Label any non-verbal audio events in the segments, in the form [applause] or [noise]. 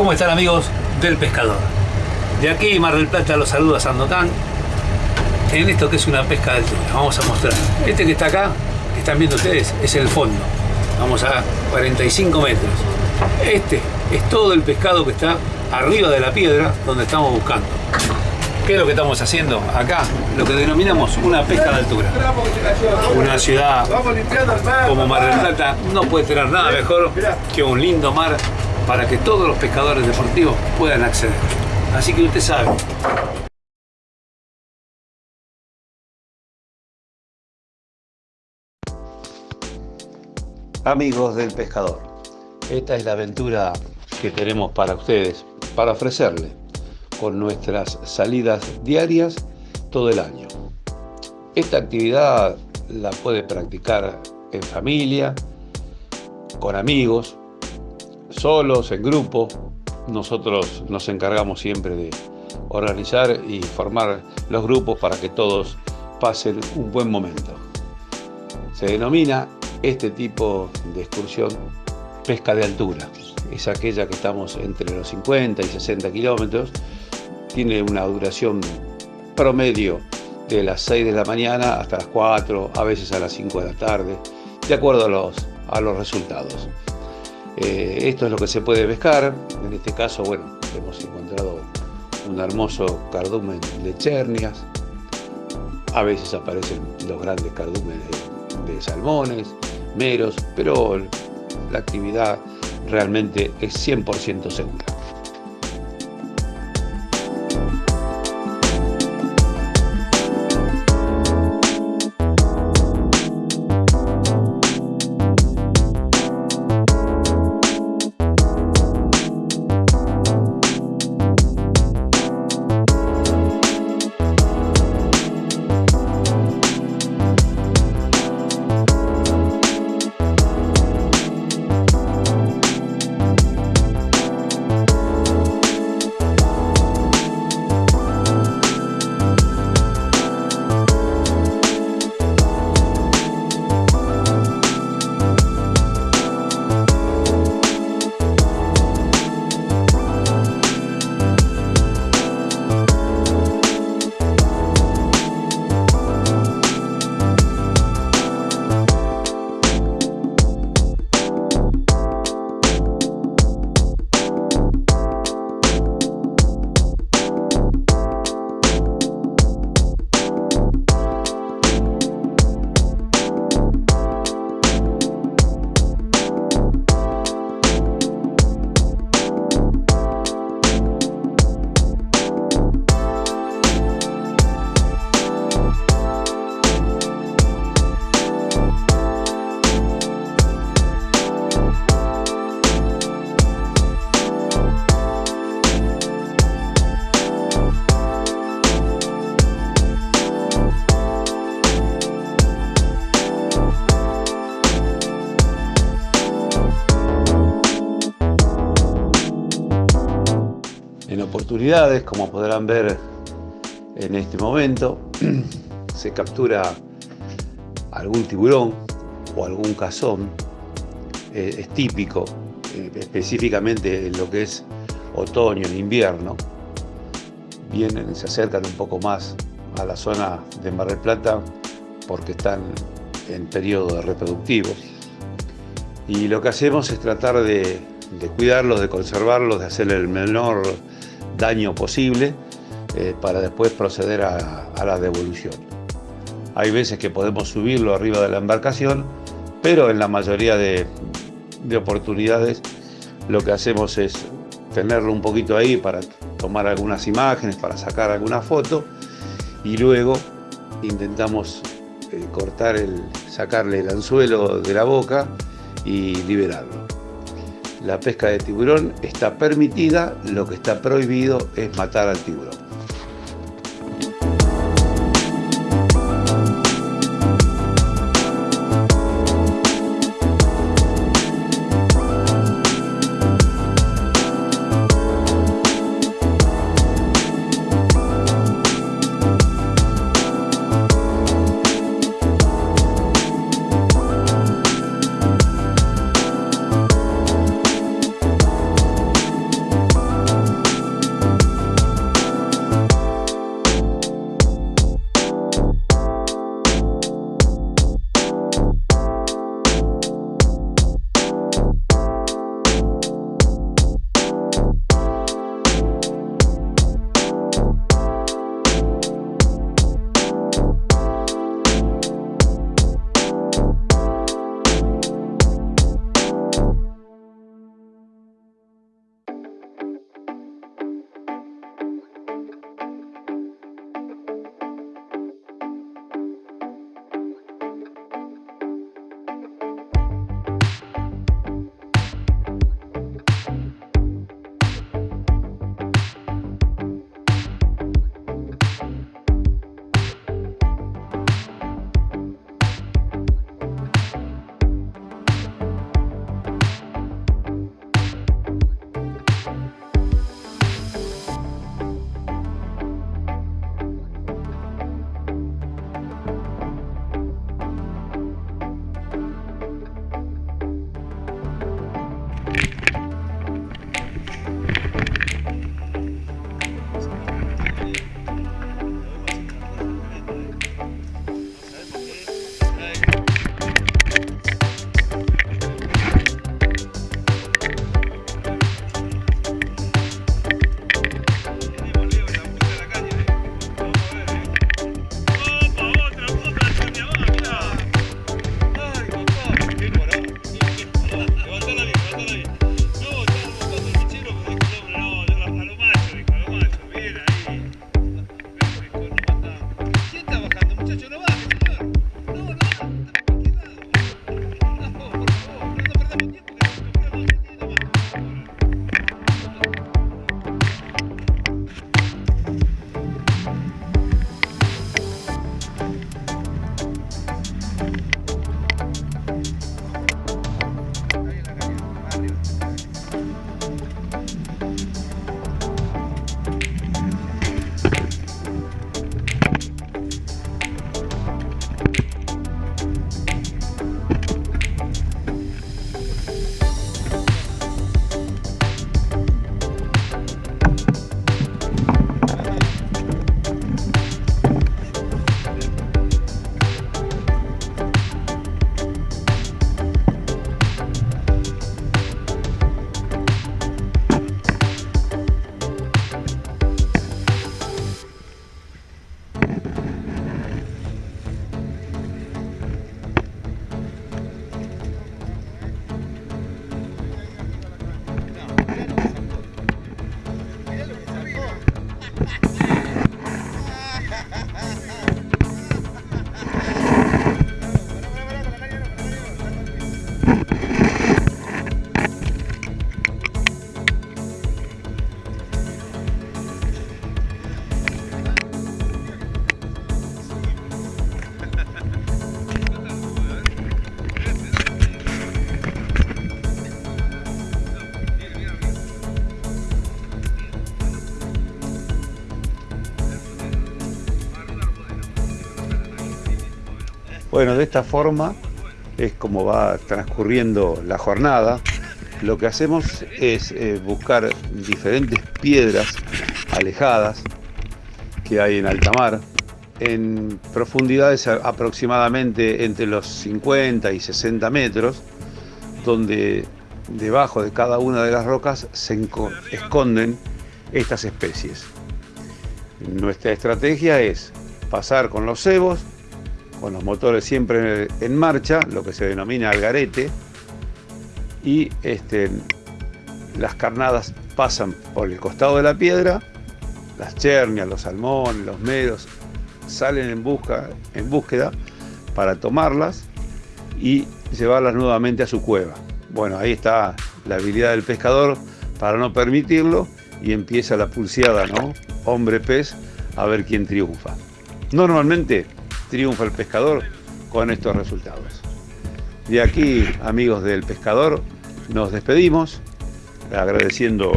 ¿Cómo están amigos del pescador? De aquí Mar del Plata los saluda Sandokan en esto que es una pesca de altura. Vamos a mostrar. Este que está acá, que están viendo ustedes, es el fondo. Vamos a 45 metros. Este es todo el pescado que está arriba de la piedra donde estamos buscando. ¿Qué es lo que estamos haciendo acá? Lo que denominamos una pesca de altura. Una ciudad como Mar del Plata no puede tener nada mejor que un lindo mar para que todos los pescadores deportivos puedan acceder. Así que usted sabe, Amigos del pescador, esta es la aventura que tenemos para ustedes, para ofrecerle con nuestras salidas diarias todo el año. Esta actividad la puede practicar en familia, con amigos, solos, en grupo. Nosotros nos encargamos siempre de organizar y formar los grupos para que todos pasen un buen momento. Se denomina este tipo de excursión pesca de altura. Es aquella que estamos entre los 50 y 60 kilómetros. Tiene una duración promedio de las 6 de la mañana hasta las 4, a veces a las 5 de la tarde, de acuerdo a los, a los resultados. Eh, esto es lo que se puede pescar. En este caso, bueno, hemos encontrado un hermoso cardumen de chernias. A veces aparecen los grandes cardúmenes de salmones, meros, pero la actividad realmente es 100% segura. Como podrán ver en este momento, [clears throat] se captura algún tiburón o algún cazón, eh, es típico, eh, específicamente en lo que es otoño, en invierno, vienen, se acercan un poco más a la zona de Mar del Plata porque están en periodo reproductivo. Y lo que hacemos es tratar de, de cuidarlos, de conservarlos, de hacerle el menor daño posible eh, para después proceder a, la devolución. Hay veces que podemos subirlo arriba de la embarcación, pero en la mayoría de, de oportunidades lo que hacemos es tenerlo un poquito ahí para tomar algunas imágenes, para sacar alguna foto y luego intentamos eh, cortar el, sacarle el anzuelo de la boca y liberarlo la pesca de tiburón está permitida, lo que está prohibido es matar al tiburón. Bueno, de esta forma es como va transcurriendo la jornada. Lo que hacemos es eh, buscar diferentes piedras alejadas que hay en alta mar, en profundidades aproximadamente entre los 50 y 60 metros, donde debajo de cada una de las rocas se esconden estas especies. Nuestra estrategia es pasar con los cebos, con los motores siempre en marcha, lo que se denomina algarete, y este, las carnadas pasan por el costado de la piedra, las chernias, los salmones, los meros, salen en, busca, en búsqueda para tomarlas y llevarlas nuevamente a su cueva. Bueno, ahí está la habilidad del pescador para no permitirlo y empieza la pulseada, ¿no? Hombre-pez, a ver quién triunfa. Normalmente triunfa el pescador con estos resultados. De aquí, amigos del pescador, nos despedimos, agradeciendo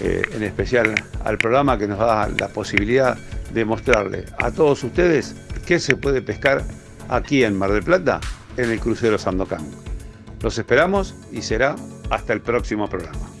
eh, en especial al programa que nos da la posibilidad de mostrarle a todos ustedes qué se puede pescar aquí en Mar del Plata, en el crucero Sandocan. Los esperamos y será hasta el próximo programa.